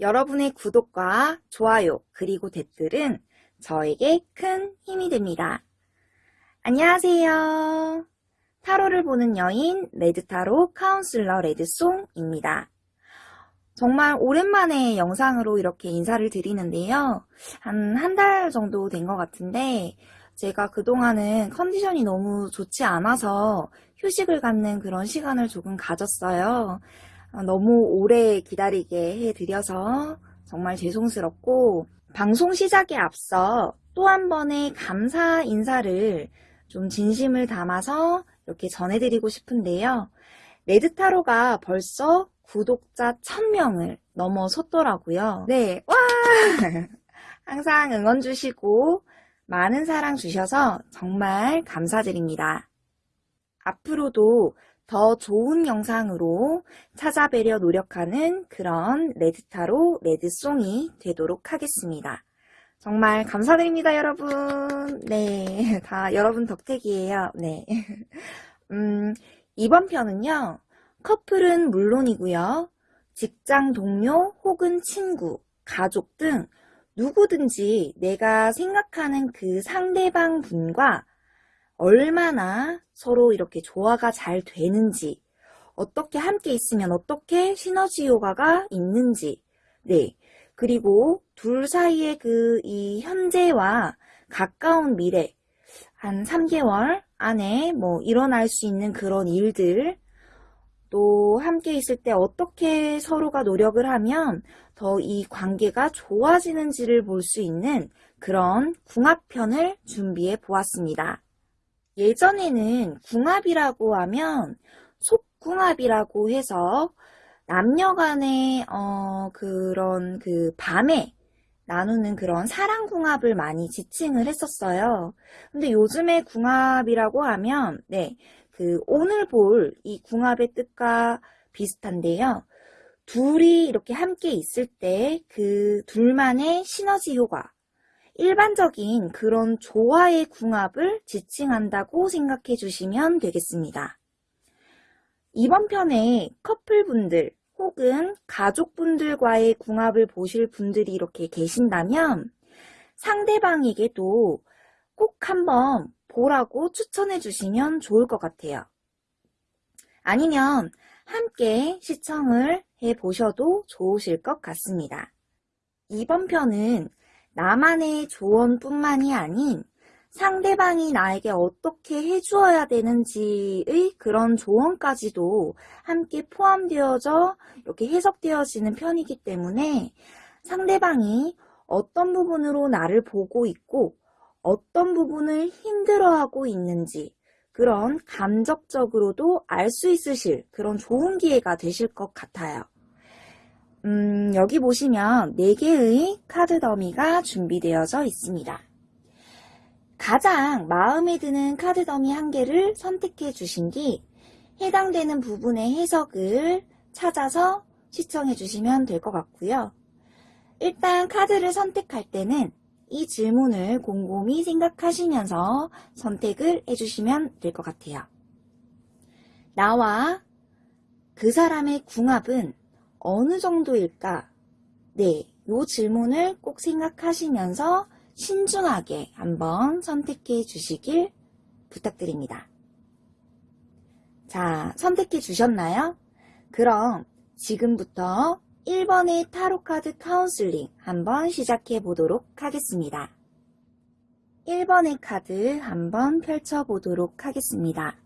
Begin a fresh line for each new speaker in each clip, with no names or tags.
여러분의 구독과 좋아요 그리고 댓글은 저에게 큰 힘이 됩니다. 안녕하세요. 타로를 보는 여인 레드타로 카운슬러 레드송입니다. 정말 오랜만에 영상으로 이렇게 인사를 드리는데요. 한 한 달 정도 된 것 같은데 제가 그동안은 컨디션이 너무 좋지 않아서 휴식을 갖는 그런 시간을 조금 가졌어요. 어, 너무 오래 기다리게 해드려서 정말 죄송스럽고 방송 시작에 앞서 또 한 번의 감사 인사를 좀 진심을 담아서 이렇게 전해드리고 싶은데요. 레드타로가 벌써 구독자 1000명을 넘어섰더라고요. 네, 와! 항상 응원 주시고 많은 사랑 주셔서 정말 감사드립니다. 앞으로도 더 좋은 영상으로 찾아뵈려 노력하는 그런 레드타로 레드송이 되도록 하겠습니다. 정말 감사드립니다, 여러분. 네, 다 여러분 덕택이에요. 네. 음, 이번 편은요, 커플은 물론이고요, 직장 동료 혹은 친구, 가족 등 누구든지 내가 생각하는 그 상대방 분과 얼마나 서로 이렇게 조화가 잘 되는지, 어떻게 함께 있으면 어떻게 시너지 효과가 있는지, 네. 그리고 둘 사이의 그 이 현재와 가까운 미래, 한 3개월 안에 뭐 일어날 수 있는 그런 일들, 또 함께 있을 때 어떻게 서로가 노력을 하면 더 이 관계가 좋아지는지를 볼 수 있는 그런 궁합편을 준비해 보았습니다. 예전에는 궁합이라고 하면 속궁합이라고 해서 남녀 간의 어, 그런 그 밤에 나누는 그런 사랑 궁합을 많이 지칭을 했었어요. 근데 요즘의 궁합이라고 하면 네, 그 오늘 볼 이 궁합의 뜻과 비슷한데요. 둘이 이렇게 함께 있을 때 그 둘만의 시너지 효과, 일반적인 그런 조화의 궁합을 지칭한다고 생각해 주시면 되겠습니다. 이번 편에 커플분들 혹은 가족분들과의 궁합을 보실 분들이 이렇게 계신다면 상대방에게도 꼭 한번 보라고 추천해 주시면 좋을 것 같아요. 아니면 함께 시청을 해 보셔도 좋으실 것 같습니다. 이번 편은 나만의 조언뿐만이 아닌 상대방이 나에게 어떻게 해주어야 되는지의 그런 조언까지도 함께 포함되어져 이렇게 해석되어지는 편이기 때문에 상대방이 어떤 부분으로 나를 보고 있고 어떤 부분을 힘들어하고 있는지 그런 감적적으로도 알 수 있으실 그런 좋은 기회가 되실 것 같아요. 음, 여기 보시면 4개의 카드 더미가 준비되어져 있습니다. 가장 마음에 드는 카드 더미 한 개를 선택해 주신 뒤 해당되는 부분의 해석을 찾아서 시청해 주시면 될 것 같고요. 일단 카드를 선택할 때는 이 질문을 곰곰이 생각하시면서 선택을 해주시면 될 것 같아요. 나와 그 사람의 궁합은 어느 정도일까? 네, 이 질문을 꼭 생각하시면서 신중하게 한번 선택해 주시길 부탁드립니다. 자, 선택해 주셨나요? 그럼 지금부터 1번의 타로카드 카운슬링 한번 시작해 보도록 하겠습니다. 1번의 카드 한번 펼쳐 보도록 하겠습니다.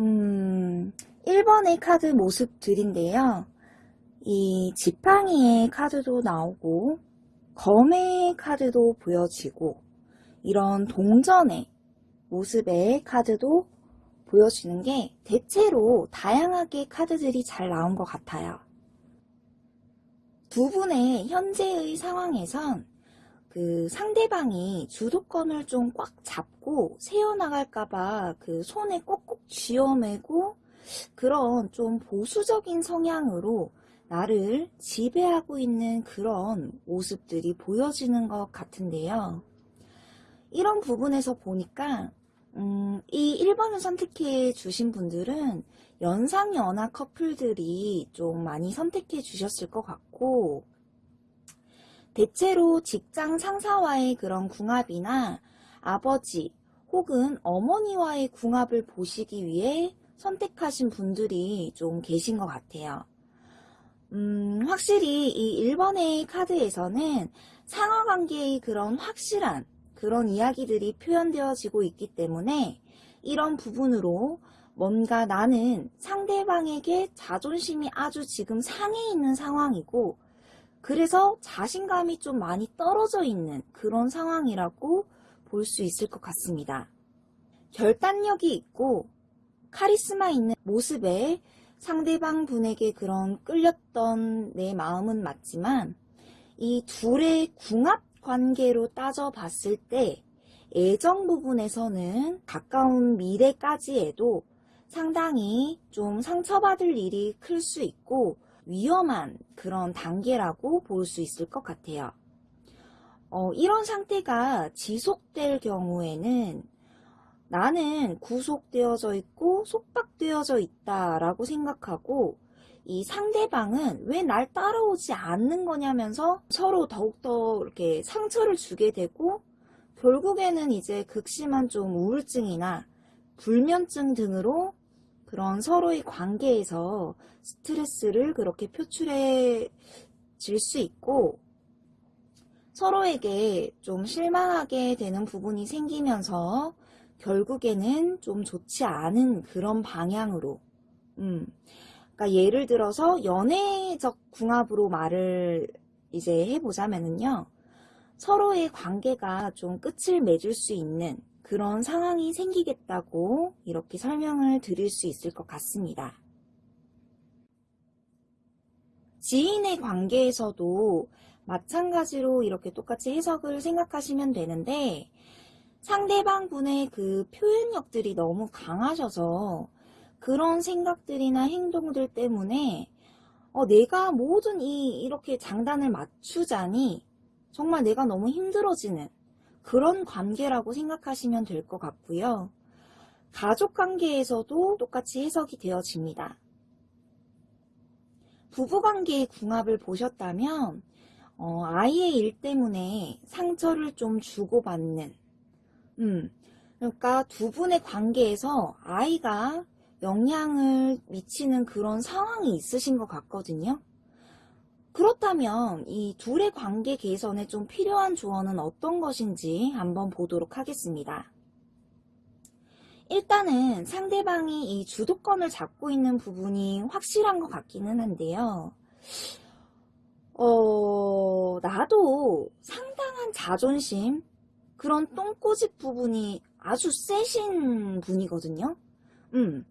음, 1번의 카드 모습들인데요. 이 지팡이의 카드도 나오고 검의 카드도 보여지고 이런 동전의 모습의 카드도 보여지는 게 대체로 다양하게 카드들이 잘 나온 것 같아요. 두 분의 현재의 상황에선 그 상대방이 주도권을 좀 꽉 잡고 세워나갈까봐 그 손에 꼭꼭 쥐어매고 그런 좀 보수적인 성향으로 나를 지배하고 있는 그런 모습들이 보여지는 것 같은데요. 이런 부분에서 보니까 음, 이 1번을 선택해 주신 분들은 연상연하 커플들이 좀 많이 선택해 주셨을 것 같고 대체로 직장 상사와의 그런 궁합이나 아버지 혹은 어머니와의 궁합을 보시기 위해 선택하신 분들이 좀 계신 것 같아요. 음, 확실히 이 1번의 카드에서는 상하관계의 그런 확실한 그런 이야기들이 표현되어지고 있기 때문에 이런 부분으로 뭔가 나는 상대방에게 자존심이 아주 지금 상해 있는 상황이고 그래서 자신감이 좀 많이 떨어져 있는 그런 상황이라고 볼 수 있을 것 같습니다. 결단력이 있고 카리스마 있는 모습에 상대방 분에게 그런 끌렸던 내 마음은 맞지만 이 둘의 궁합 관계로 따져봤을 때 애정 부분에서는 가까운 미래까지에도 상당히 좀 상처받을 일이 클 수 있고 위험한 그런 단계라고 볼 수 있을 것 같아요. 어, 이런 상태가 지속될 경우에는 나는 구속되어져 있고 속박되어져 있다 라고 생각하고 이 상대방은 왜 날 따라오지 않는 거냐면서 서로 더욱더 이렇게 상처를 주게 되고 결국에는 이제 극심한 좀 우울증이나 불면증 등으로 그런 서로의 관계에서 스트레스를 그렇게 표출해 질 수 있고 서로에게 좀 실망하게 되는 부분이 생기면서 결국에는 좀 좋지 않은 그런 방향으로 음, 그러니까 예를 들어서 연애적 궁합으로 말을 이제 해보자면은요 서로의 관계가 좀 끝을 맺을 수 있는 그런 상황이 생기겠다고 이렇게 설명을 드릴 수 있을 것 같습니다. 지인의 관계에서도 마찬가지로 이렇게 똑같이 해석을 생각하시면 되는데 상대방 분의 그 표현력들이 너무 강하셔서 그런 생각들이나 행동들 때문에 어, 내가 모든 이 이렇게 장단을 맞추자니 정말 내가 너무 힘들어지는 그런 관계라고 생각하시면 될 것 같고요. 가족 관계에서도 똑같이 해석이 되어집니다. 부부관계의 궁합을 보셨다면 어, 아이의 일 때문에 상처를 좀 주고받는 음, 그러니까 두 분의 관계에서 아이가 영향을 미치는 그런 상황이 있으신 것 같거든요. 그렇다면 이 둘의 관계 개선에 좀 필요한 조언은 어떤 것인지 한번 보도록 하겠습니다. 일단은 상대방이 이 주도권을 잡고 있는 부분이 확실한 것 같기는 한데요. 어, 나도 상당한 자존심, 그런 똥꼬집 부분이 아주 세신 분이거든요. 음,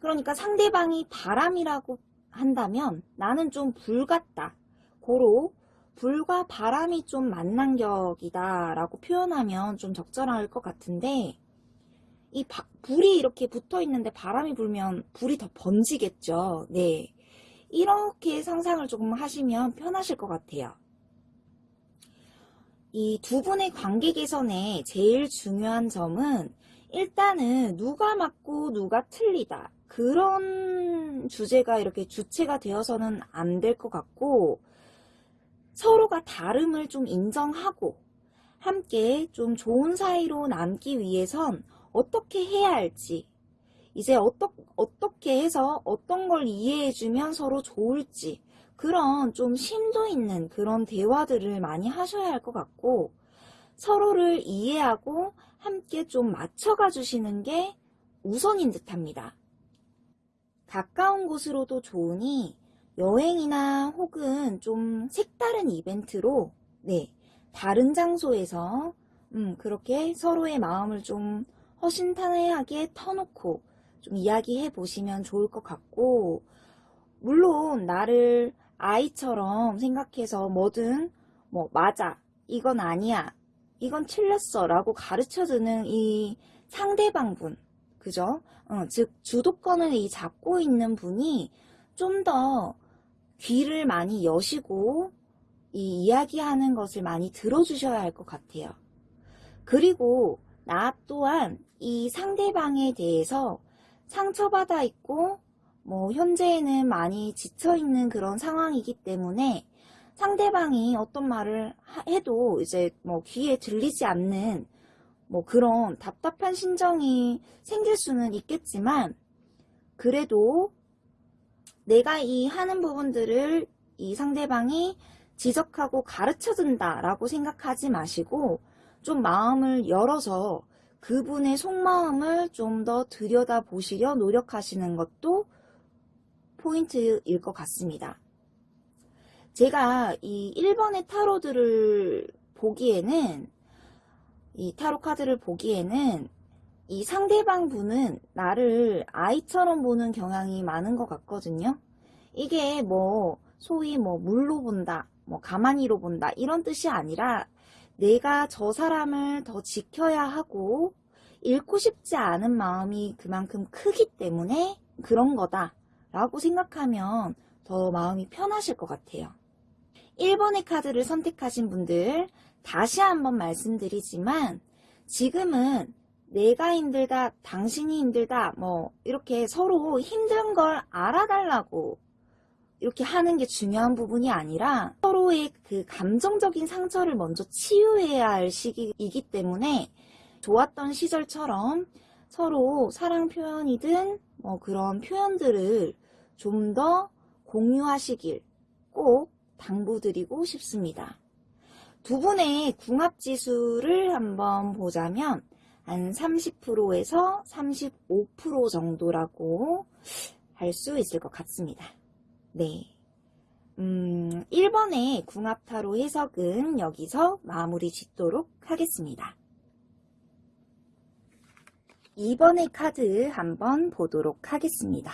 그러니까 상대방이 바람이라고 한다면 나는 좀 불 같다. 고로 불과 바람이 좀 만난 격이다 라고 표현하면 좀 적절할 것 같은데 이 바, 불이 이렇게 붙어 있는데 바람이 불면 불이 더 번지겠죠. 네. 이렇게 상상을 조금 하시면 편하실 것 같아요. 이 두 분의 관계 개선에 제일 중요한 점은 일단은 누가 맞고 누가 틀리다. 그런 주제가 이렇게 주체가 되어서는 안 될 것 같고 서로가 다름을 좀 인정하고 함께 좀 좋은 사이로 남기 위해선 어떻게 해야 할지 이제 어떠, 어떻게 해서 어떤 걸 이해해주면 서로 좋을지 그런 좀 심도 있는 그런 대화들을 많이 하셔야 할 것 같고 서로를 이해하고 함께 좀 맞춰가 주시는 게 우선인 듯 합니다. 가까운 곳으로도 좋으니 여행이나 혹은 좀 색다른 이벤트로 네 다른 장소에서 음, 그렇게 서로의 마음을 좀 허심탄회하게 터놓고 좀 이야기해 보시면 좋을 것 같고 물론 나를 아이처럼 생각해서 뭐든 뭐 맞아 이건 아니야 이건 틀렸어 라고 가르쳐주는 이 상대방분 그죠? 어, 즉 주도권을 이 잡고 있는 분이 좀 더 귀를 많이 여시고 이 이야기하는 것을 많이 들어주셔야 할 것 같아요. 그리고 나 또한 이 상대방에 대해서 상처받아 있고 뭐 현재에는 많이 지쳐 있는 그런 상황이기 때문에 상대방이 어떤 말을 하- 해도 이제 뭐 귀에 들리지 않는 뭐 그런 답답한 심정이 생길 수는 있겠지만 그래도 내가 이 하는 부분들을 이 상대방이 지적하고 가르쳐 준다 라고 생각하지 마시고 좀 마음을 열어서 그분의 속마음을 좀 더 들여다 보시려 노력하시는 것도 포인트일 것 같습니다. 제가 이 1번의 타로들을 보기에는 이 타로 카드를 보기에는 이 상대방 분은 나를 아이처럼 보는 경향이 많은 것 같거든요. 이게 뭐 소위 뭐 물로 본다, 뭐 가만히로 본다 이런 뜻이 아니라 내가 저 사람을 더 지켜야 하고 잃고 싶지 않은 마음이 그만큼 크기 때문에 그런 거다 라고 생각하면 더 마음이 편하실 것 같아요. 1번의 카드를 선택하신 분들 다시 한번 말씀드리지만 지금은 내가 힘들다, 당신이 힘들다, 뭐 이렇게 서로 힘든 걸 알아달라고 이렇게 하는 게 중요한 부분이 아니라 서로의 그 감정적인 상처를 먼저 치유해야 할 시기이기 때문에 좋았던 시절처럼 서로 사랑 표현이든 뭐 그런 표현들을 좀 더 공유하시길 꼭 당부드리고 싶습니다. 두 분의 궁합 지수를 한번 보자면 한 30%에서 35% 정도라고 할 수 있을 것 같습니다. 네. 음, 1번의 궁합타로 해석은 여기서 마무리 짓도록 하겠습니다. 2번의 카드 한번 보도록 하겠습니다.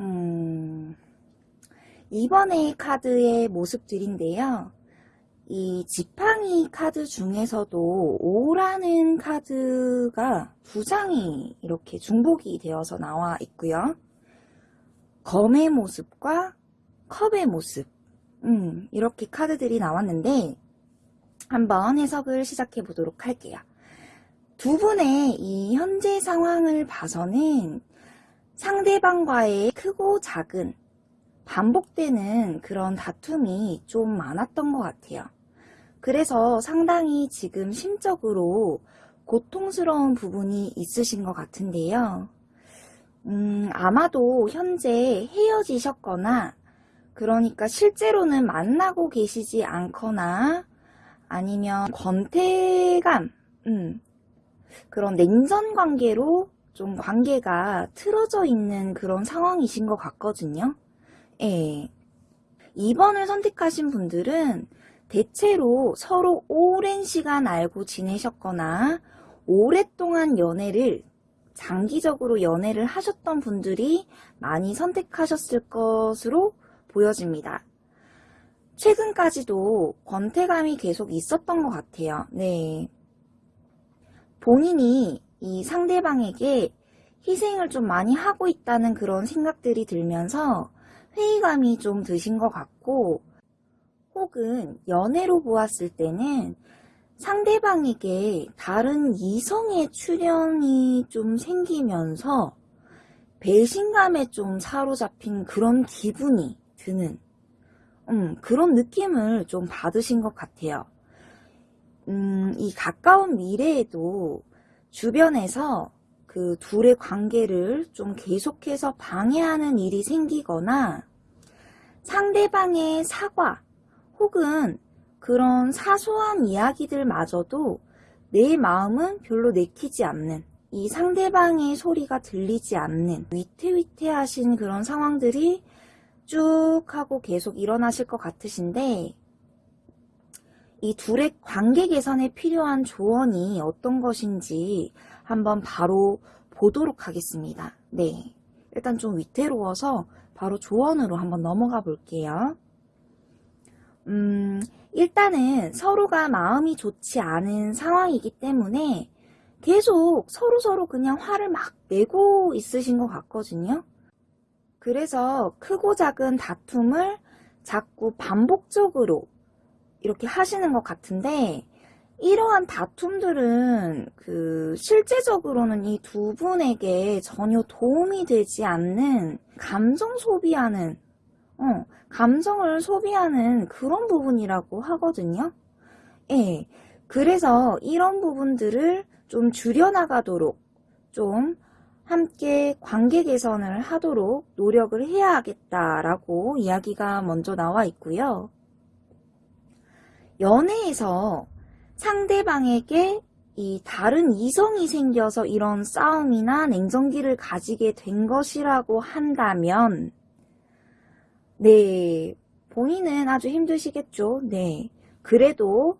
음, 2번의 카드의 모습들인데요. 이 지팡이 카드 중에서도 5라는 카드가 두 장이 이렇게 중복이 되어서 나와 있고요. 검의 모습과 컵의 모습 음, 이렇게 카드들이 나왔는데 한번 해석을 시작해 보도록 할게요. 두 분의 이 현재 상황을 봐서는 상대방과의 크고 작은 반복되는 그런 다툼이 좀 많았던 것 같아요. 그래서 상당히 지금 심적으로 고통스러운 부분이 있으신 것 같은데요. 음, 아마도 현재 헤어지셨거나, 그러니까 실제로는 만나고 계시지 않거나, 아니면 권태감, 음, 그런 냉전 관계로 좀 관계가 틀어져 있는 그런 상황이신 것 같거든요. 예. 2번을 선택하신 분들은 대체로 서로 오랜 시간 알고 지내셨거나 오랫동안 연애를 장기적으로 연애를 하셨던 분들이 많이 선택하셨을 것으로 보여집니다. 최근까지도 권태감이 계속 있었던 것 같아요. 네. 본인이 이 상대방에게 희생을 좀 많이 하고 있다는 그런 생각들이 들면서 회의감이 좀 드신 것 같고 혹은 연애로 보았을 때는 상대방에게 다른 이성의 출현이 좀 생기면서 배신감에 좀 사로잡힌 그런 기분이 드는 음, 그런 느낌을 좀 받으신 것 같아요. 음, 이 가까운 미래에도 주변에서 그 둘의 관계를 좀 계속해서 방해하는 일이 생기거나 상대방의 사과 혹은 그런 사소한 이야기들마저도 내 마음은 별로 내키지 않는 이 상대방의 소리가 들리지 않는 위태위태하신 그런 상황들이 쭉 하고 계속 일어나실 것 같으신데 이 둘의 관계 개선에 필요한 조언이 어떤 것인지 한번 바로 보도록 하겠습니다. 네. 일단 좀 위태로워서 바로 조언으로 한번 넘어가 볼게요. 음, 일단은 서로가 마음이 좋지 않은 상황이기 때문에 계속 서로 서로 그냥 화를 막 내고 있으신 것 같거든요. 그래서 크고 작은 다툼을 자꾸 반복적으로 이렇게 하시는 것 같은데 이러한 다툼들은 그 실제적으로는 이 두 분에게 전혀 도움이 되지 않는 감정 소비하는 어, 감정을 소비하는 그런 부분이라고 하거든요. 예. 그래서 이런 부분들을 좀 줄여나가도록 좀 함께 관계 개선을 하도록 노력을 해야 하겠다라고 이야기가 먼저 나와 있고요. 연애에서 상대방에게 이 다른 이성이 생겨서 이런 싸움이나 냉정기를 가지게 된 것이라고 한다면 네, 본인은 아주 힘드시겠죠. 네. 그래도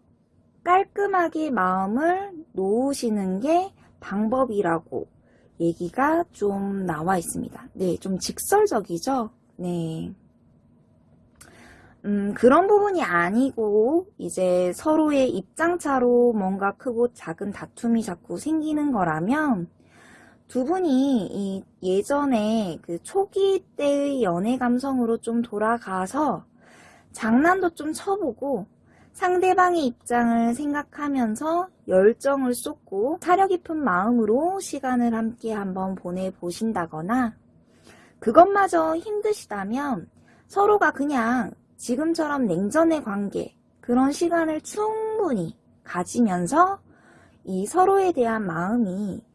깔끔하게 마음을 놓으시는 게 방법이라고 얘기가 좀 나와 있습니다. 네, 좀 직설적이죠? 네. 음, 그런 부분이 아니고, 이제 서로의 입장차로 뭔가 크고 작은 다툼이 자꾸 생기는 거라면, 두 분이 이 예전에 그 초기 때의 연애 감성으로 좀 돌아가서 장난도 좀 쳐보고 상대방의 입장을 생각하면서 열정을 쏟고 사려 깊은 마음으로 시간을 함께 한번 보내보신다거나 그것마저 힘드시다면 서로가 그냥 지금처럼 냉전의 관계 그런 시간을 충분히 가지면서 이 서로에 대한 마음이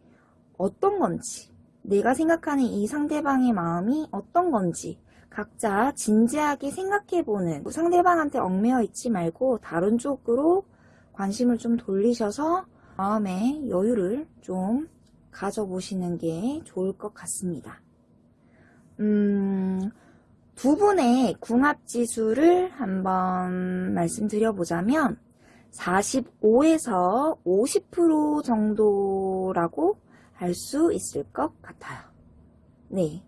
어떤 건지, 내가 생각하는 이 상대방의 마음이 어떤 건지 각자 진지하게 생각해보는 상대방한테 얽매여 있지 말고 다른 쪽으로 관심을 좀 돌리셔서 마음의 여유를 좀 가져보시는 게 좋을 것 같습니다. 음, 두 분의 궁합지수를 한번 말씀드려보자면 45에서 50% 정도라고 알 수 있을 것 같아요. 네.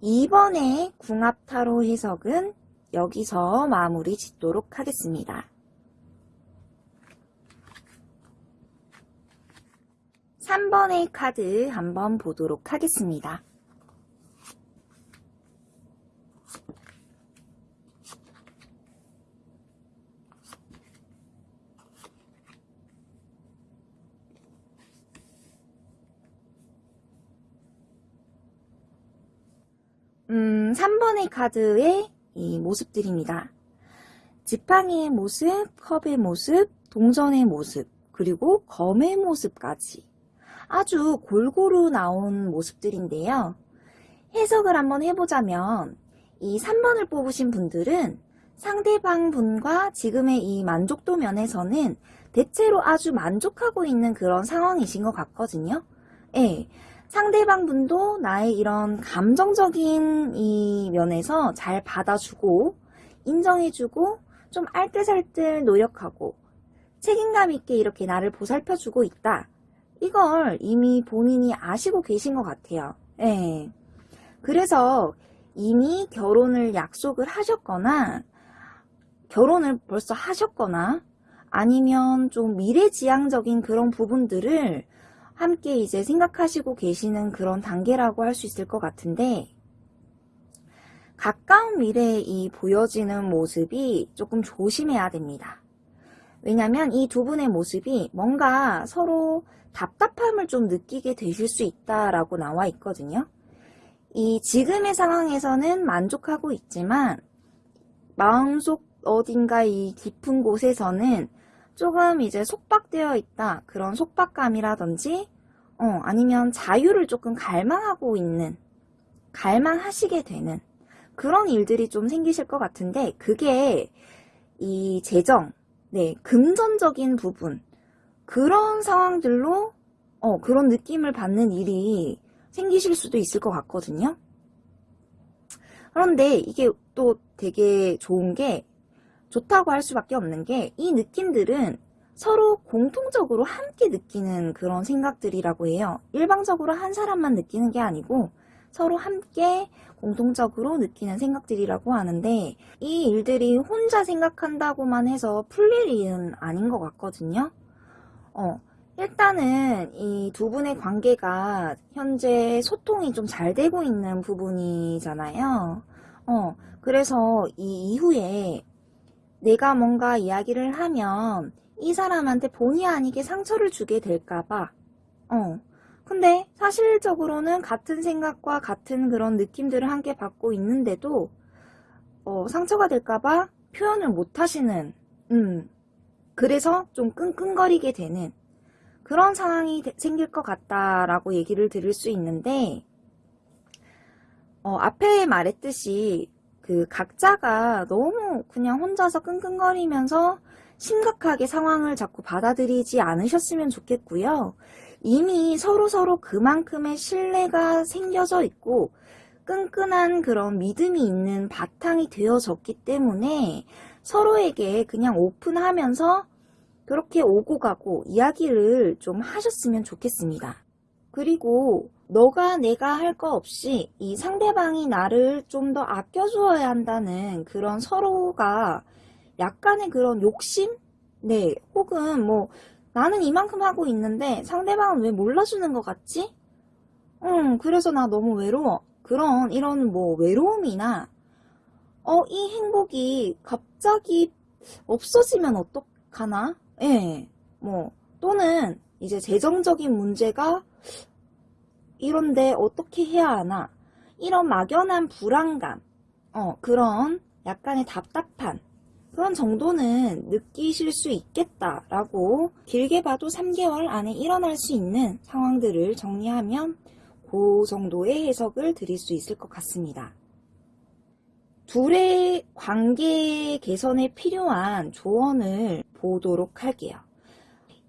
이번에 궁합타로 해석은 여기서 마무리 짓도록 하겠습니다. 3번의 카드 한번 보도록 하겠습니다. 음, 3번의 카드의 이 모습들입니다. 지팡이의 모습, 컵의 모습, 동전의 모습, 그리고 검의 모습까지 아주 골고루 나온 모습들인데요. 해석을 한번 해보자면 이 3번을 뽑으신 분들은 상대방 분과 지금의 이 만족도 면에서는 대체로 아주 만족하고 있는 그런 상황이신 것 같거든요. 예. 상대방 분도 나의 이런 감정적인 이 면에서 잘 받아주고 인정해주고 좀 알뜰살뜰 노력하고 책임감 있게 이렇게 나를 보살펴주고 있다. 이걸 이미 본인이 아시고 계신 것 같아요. 예. 그래서 이미 결혼을 약속을 하셨거나 결혼을 벌써 하셨거나 아니면 좀 미래지향적인 그런 부분들을 함께 이제 생각하시고 계시는 그런 단계라고 할 수 있을 것 같은데 가까운 미래에 이 보여지는 모습이 조금 조심해야 됩니다. 왜냐면 이 두 분의 모습이 뭔가 서로 답답함을 좀 느끼게 되실 수 있다라고 나와 있거든요. 이 지금의 상황에서는 만족하고 있지만 마음속 어딘가 이 깊은 곳에서는 조금 이제 속박되어 있다. 그런 속박감이라든지, 어, 아니면 자유를 조금 갈망하고 있는, 갈망하시게 되는 그런 일들이 좀 생기실 것 같은데, 그게 이 재정, 네, 금전적인 부분, 그런 상황들로, 어, 그런 느낌을 받는 일이 생기실 수도 있을 것 같거든요. 그런데 이게 또 되게 좋은 게, 좋다고 할 수밖에 없는 게 이 느낌들은 서로 공통적으로 함께 느끼는 그런 생각들이라고 해요. 일방적으로 한 사람만 느끼는 게 아니고 서로 함께 공통적으로 느끼는 생각들이라고 하는데 이 일들이 혼자 생각한다고만 해서 풀릴 일은 아닌 것 같거든요. 어, 일단은 이 두 분의 관계가 현재 소통이 좀 잘 되고 있는 부분이잖아요. 어, 그래서 이 이후에 내가 뭔가 이야기를 하면 이 사람한테 본의 아니게 상처를 주게 될까봐. 어. 근데 사실적으로는 같은 생각과 같은 그런 느낌들을 함께 받고 있는데도 어, 상처가 될까봐 표현을 못 하시는, 음. 그래서 좀 끙끙거리게 되는 그런 상황이 되- 생길 것 같다라고 얘기를 드릴 수 있는데, 어, 앞에 말했듯이 그 각자가 너무 그냥 혼자서 끙끙거리면서 심각하게 상황을 자꾸 받아들이지 않으셨으면 좋겠고요. 이미 서로 서로 그만큼의 신뢰가 생겨져 있고 끈끈한 그런 믿음이 있는 바탕이 되어졌기 때문에 서로에게 그냥 오픈하면서 그렇게 오고 가고 이야기를 좀 하셨으면 좋겠습니다. 그리고 너가 내가 할 거 없이 이 상대방이 나를 좀 더 아껴주어야 한다는 그런 서로가 약간의 그런 욕심? 네, 혹은 뭐 나는 이만큼 하고 있는데 상대방은 왜 몰라주는 것 같지? 응, 그래서 나 너무 외로워. 그런 이런 뭐 외로움이나 어, 이 행복이 갑자기 없어지면 어떡하나? 예, 뭐 또는 이제 재정적인 문제가 이런데 어떻게 해야 하나? 이런 막연한 불안감, 어, 그런 약간의 답답한 그런 정도는 느끼실 수 있겠다라고 길게 봐도 3개월 안에 일어날 수 있는 상황들을 정리하면 그 정도의 해석을 드릴 수 있을 것 같습니다. 둘의 관계 개선에 필요한 조언을 보도록 할게요.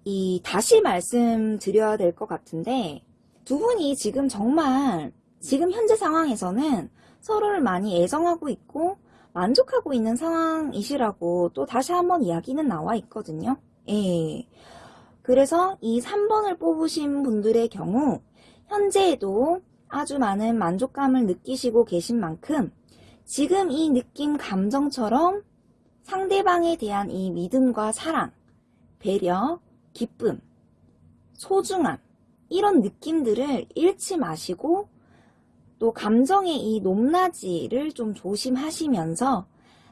이 다시 말씀드려야 될 것 같은데 두 분이 지금 정말 지금 현재 상황에서는 서로를 많이 애정하고 있고 만족하고 있는 상황이시라고 또 다시 한번 이야기는 나와 있거든요. 예. 그래서 이 3번을 뽑으신 분들의 경우 현재에도 아주 많은 만족감을 느끼시고 계신 만큼 지금 이 느낌 감정처럼 상대방에 대한 이 믿음과 사랑, 배려, 기쁨, 소중함 이런 느낌들을 잃지 마시고 또 감정의 이 높낮이를 좀 조심하시면서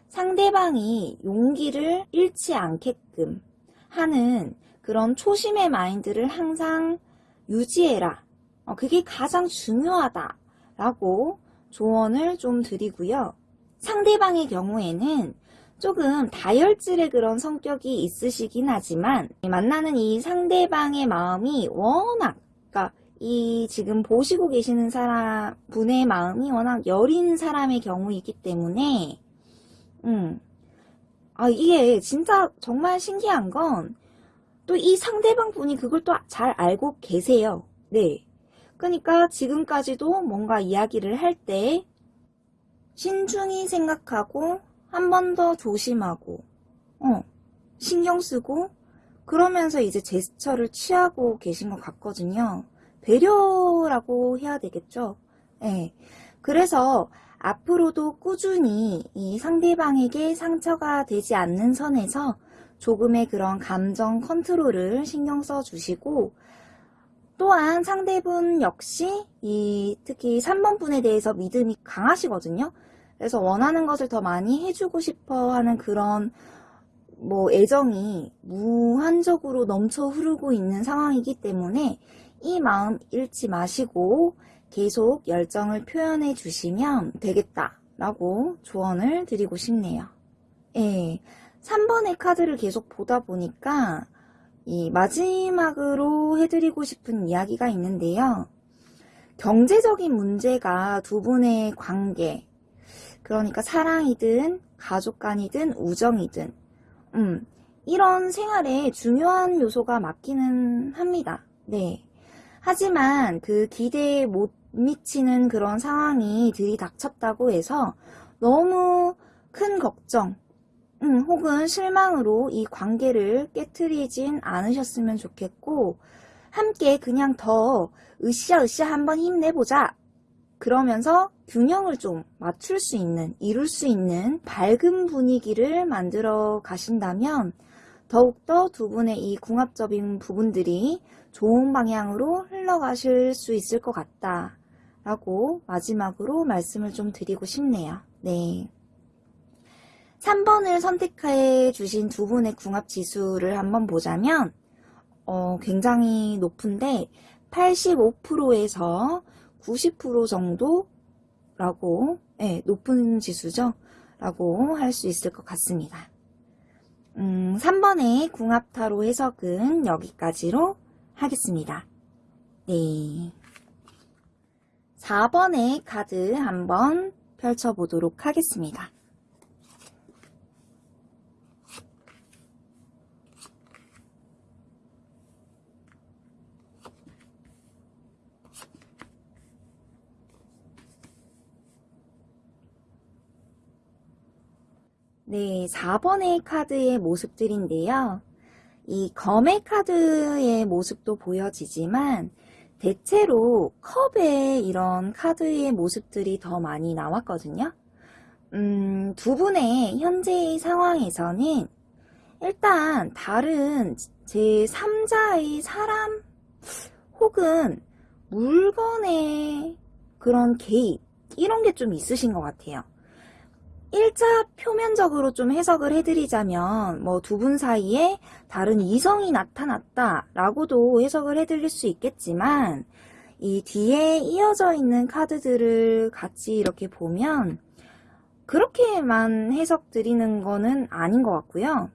상대방이 용기를 잃지 않게끔 하는 그런 초심의 마인드를 항상 유지해라. 어, 그게 가장 중요하다 라고 조언을 좀 드리고요. 상대방의 경우에는 조금 다혈질의 그런 성격이 있으시긴 하지만 만나는 이 상대방의 마음이 워낙 이 지금 보시고 계시는 사람 분의 마음이 워낙 여린 사람의 경우이기 때문에 음. 아 이게 진짜 정말 신기한 건 또 이 상대방 분이 그걸 또 잘 알고 계세요. 네. 그러니까 지금까지도 뭔가 이야기를 할 때 신중히 생각하고 한 번 더 조심하고 어 신경 쓰고 그러면서 이제 제스처를 취하고 계신 것 같거든요. 배려라고 해야 되겠죠. 네. 그래서 앞으로도 꾸준히 이 상대방에게 상처가 되지 않는 선에서 조금의 그런 감정 컨트롤을 신경 써 주시고 또한 상대분 역시 이 특히 3번 분에 대해서 믿음이 강하시거든요. 그래서 원하는 것을 더 많이 해주고 싶어 하는 그런 뭐 애정이 무한적으로 넘쳐 흐르고 있는 상황이기 때문에 이 마음 잃지 마시고 계속 열정을 표현해 주시면 되겠다 라고 조언을 드리고 싶네요. 예. 3번의 카드를 계속 보다 보니까 이 마지막으로 해드리고 싶은 이야기가 있는데요. 경제적인 문제가 두 분의 관계, 그러니까 사랑이든 가족 간이든 우정이든 음, 이런 생활에 중요한 요소가 맞기는 합니다. 네. 하지만 그 기대에 못 미치는 그런 상황이 들이닥쳤다고 해서 너무 큰 걱정, 음, 혹은 실망으로 이 관계를 깨뜨리진 않으셨으면 좋겠고 함께 그냥 더 으쌰으쌰 한번 힘내보자. 그러면서 균형을 좀 맞출 수 있는 이룰 수 있는 밝은 분위기를 만들어 가신다면 더욱더 두 분의 이 궁합적인 부분들이 좋은 방향으로 흘러가실 수 있을 것 같다 라고 마지막으로 말씀을 좀 드리고 싶네요. 네. 3번을 선택해 주신 두 분의 궁합 지수를 한번 보자면 어, 굉장히 높은데 85%에서 90% 정도라고 네, 높은 지수죠. 라고 할 수 있을 것 같습니다. 음, 3번의 궁합타로 해석은 여기까지로 하겠습니다. 네. 4번의 카드 한번 펼쳐보도록 하겠습니다. 네, 4번의 카드의 모습들인데요. 이 검의 카드의 모습도 보여지지만 대체로 컵의 이런 카드의 모습들이 더 많이 나왔거든요. 음, 두 분의 현재의 상황에서는 일단 다른 제3자의 사람 혹은 물건의 그런 개입 이런 게 좀 있으신 것 같아요. 일자 표면적으로 좀 해석을 해드리자면 뭐 두 분 사이에 다른 이성이 나타났다 라고도 해석을 해드릴 수 있겠지만 이 뒤에 이어져 있는 카드들을 같이 이렇게 보면 그렇게만 해석 드리는 거는 아닌 것 같고요.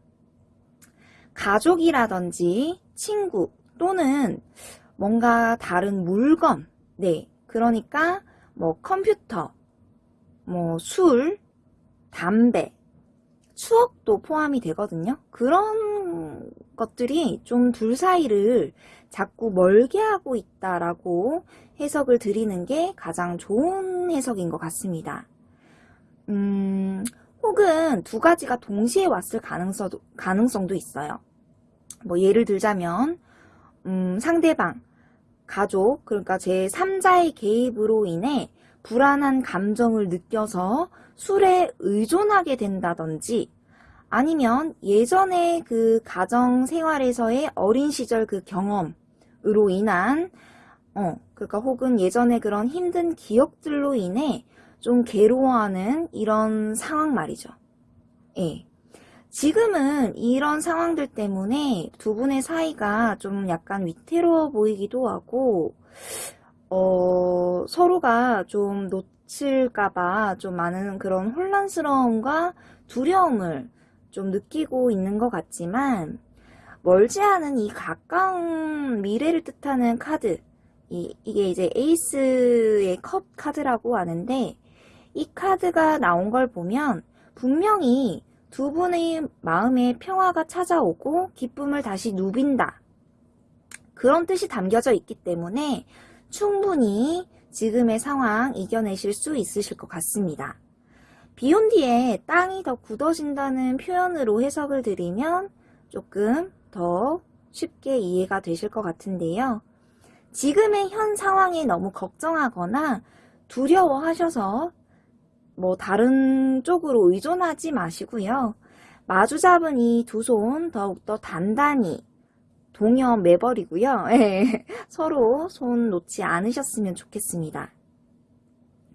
가족이라든지 친구 또는 뭔가 다른 물건 네 그러니까 뭐 컴퓨터 뭐 술, 담배, 추억도 포함이 되거든요. 그런 것들이 좀 둘 사이를 자꾸 멀게 하고 있다라고 해석을 드리는 게 가장 좋은 해석인 것 같습니다. 음, 혹은 두 가지가 동시에 왔을 가능성도, 가능성도 있어요. 뭐 예를 들자면 음, 상대방, 가족, 그러니까 제 3자의 개입으로 인해 불안한 감정을 느껴서 술에 의존하게 된다든지 아니면 예전에 그 가정 생활에서의 어린 시절 그 경험으로 인한 어 그러니까 혹은 예전에 그런 힘든 기억들로 인해 좀 괴로워하는 이런 상황 말이죠. 예. 지금은 이런 상황들 때문에 두 분의 사이가 좀 약간 위태로워 보이기도 하고 어, 서로가 좀 놓 칠까봐 좀 많은 그런 혼란스러움과 두려움을 좀 느끼고 있는 것 같지만 멀지 않은 이 가까운 미래를 뜻하는 카드 이, 이게 이제 에이스의 컵 카드라고 하는데 이 카드가 나온 걸 보면 분명히 두 분의 마음에 평화가 찾아오고 기쁨을 다시 누빈다. 그런 뜻이 담겨져 있기 때문에 충분히 지금의 상황 이겨내실 수 있으실 것 같습니다. 비온 뒤에 땅이 더 굳어진다는 표현으로 해석을 드리면 조금 더 쉽게 이해가 되실 것 같은데요. 지금의 현 상황에 너무 걱정하거나 두려워하셔서 뭐 다른 쪽으로 의존하지 마시고요. 마주 잡은 이 두 손 더욱더 단단히 동여 매버리고요. 네, 서로 손 놓지 않으셨으면 좋겠습니다.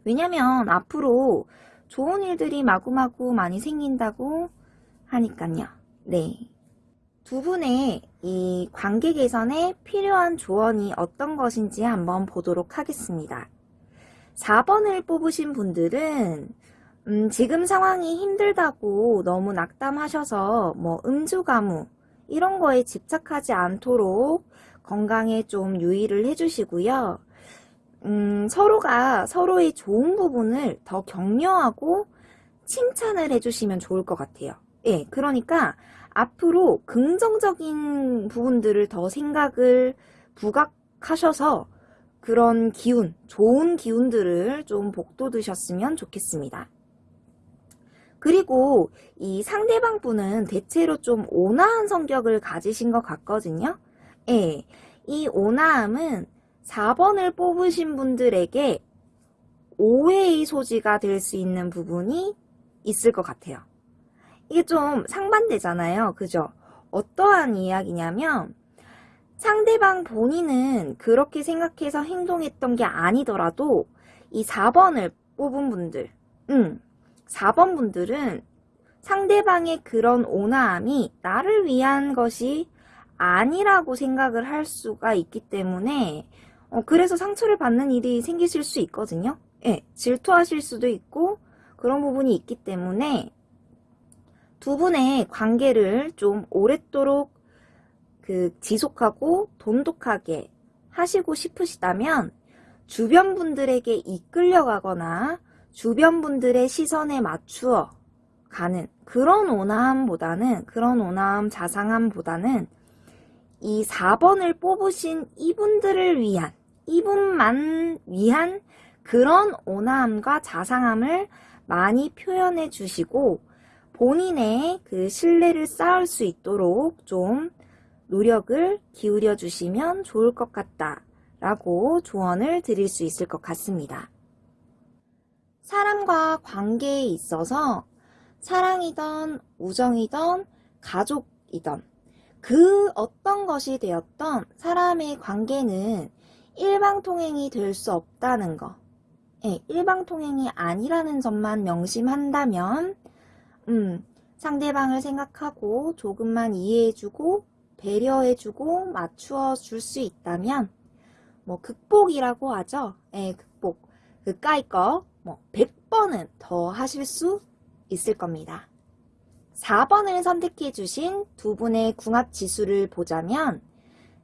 왜냐면 앞으로 좋은 일들이 마구마구 많이 생긴다고 하니까요. 네. 두 분의 이 관계 개선에 필요한 조언이 어떤 것인지 한번 보도록 하겠습니다. 4번을 뽑으신 분들은 음, 지금 상황이 힘들다고 너무 낙담하셔서 뭐 음주 가무 이런 거에 집착하지 않도록 건강에 좀 유의를 해주시고요. 음, 서로가 서로의 좋은 부분을 더 격려하고 칭찬을 해주시면 좋을 것 같아요. 예, 그러니까 앞으로 긍정적인 부분들을 더 생각을 부각하셔서 그런 기운, 좋은 기운들을 좀 복돋으셨으면 좋겠습니다. 그리고 이 상대방 분은 대체로 좀 온화한 성격을 가지신 것 같거든요. 예, 이 온화함은 4번을 뽑으신 분들에게 오해의 소지가 될 수 있는 부분이 있을 것 같아요. 이게 좀 상반되잖아요. 그죠? 어떠한 이야기냐면 상대방 본인은 그렇게 생각해서 행동했던 게 아니더라도 이 4번을 뽑은 분들, 음, 4번 분들은 상대방의 그런 온화함이 나를 위한 것이 아니라고 생각을 할 수가 있기 때문에 어, 그래서 상처를 받는 일이 생기실 수 있거든요. 예, 질투하실 수도 있고 그런 부분이 있기 때문에 두 분의 관계를 좀 오랫도록 그 지속하고 돈독하게 하시고 싶으시다면 주변 분들에게 이끌려가거나 주변 분들의 시선에 맞추어 가는 그런 온화함보다는 그런 온화함 자상함보다는 이 4번을 뽑으신 이분들을 위한 이분만 위한 그런 온화함과 자상함을 많이 표현해 주시고 본인의 그 신뢰를 쌓을 수 있도록 좀 노력을 기울여 주시면 좋을 것 같다 라고 조언을 드릴 수 있을 것 같습니다. 사람과 관계에 있어서 사랑이던 우정이던 가족이던 그 어떤 것이 되었던 사람의 관계는 일방통행이 될 수 없다는 거. 예, 일방통행이 아니라는 점만 명심한다면 음, 상대방을 생각하고 조금만 이해해주고 배려해주고 맞추어 줄 수 있다면 뭐 극복이라고 하죠. 예, 극복. 그까이 거 뭐 100번은 더 하실 수 있을 겁니다. 4번을 선택해 주신 두 분의 궁합 지수를 보자면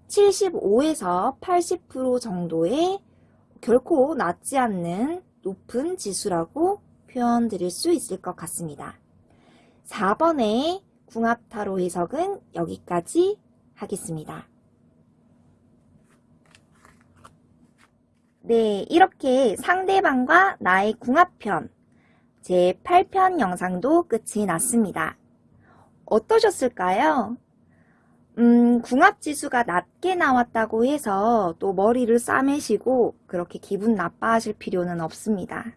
75에서 80% 정도의 결코 낮지 않는 높은 지수라고 표현 드릴 수 있을 것 같습니다. 4번의 궁합타로 해석은 여기까지 하겠습니다. 네, 이렇게 상대방과 나의 궁합편 제 8편 영상도 끝이 났습니다. 어떠셨을까요? 음, 궁합지수가 낮게 나왔다고 해서 또 머리를 싸매시고 그렇게 기분 나빠하실 필요는 없습니다.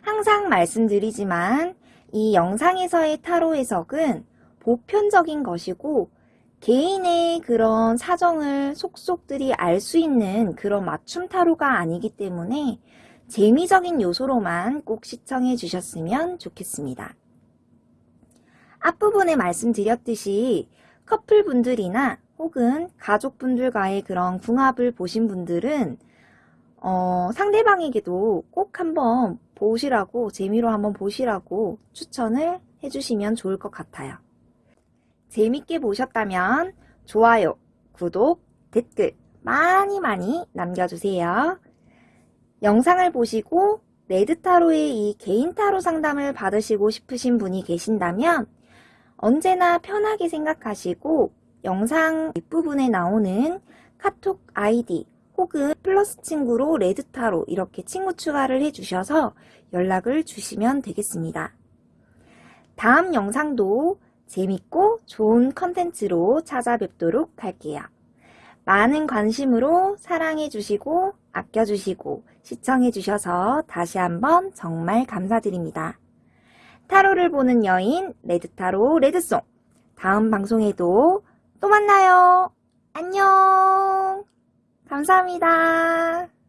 항상 말씀드리지만 이 영상에서의 타로 해석은 보편적인 것이고 개인의 그런 사정을 속속들이 알 수 있는 그런 맞춤 타로가 아니기 때문에 재미적인 요소로만 꼭 시청해 주셨으면 좋겠습니다. 앞부분에 말씀드렸듯이 커플분들이나 혹은 가족분들과의 그런 궁합을 보신 분들은 어, 상대방에게도 꼭 한번 보시라고 재미로 한번 보시라고 추천을 해주시면 좋을 것 같아요. 재밌게 보셨다면 좋아요, 구독, 댓글 많이 많이 남겨주세요. 영상을 보시고 레드타로의 이 개인타로 상담을 받으시고 싶으신 분이 계신다면 언제나 편하게 생각하시고 영상 뒷부분에 나오는 카톡 아이디 혹은 플러스 친구로 레드타로 이렇게 친구 추가를 해주셔서 연락을 주시면 되겠습니다. 다음 영상도 재밌고 좋은 컨텐츠로 찾아뵙도록 할게요. 많은 관심으로 사랑해주시고 아껴주시고 시청해주셔서 다시 한번 정말 감사드립니다. 타로를 보는 여인 레드타로 레드송 다음 방송에도 또 만나요. 안녕 감사합니다.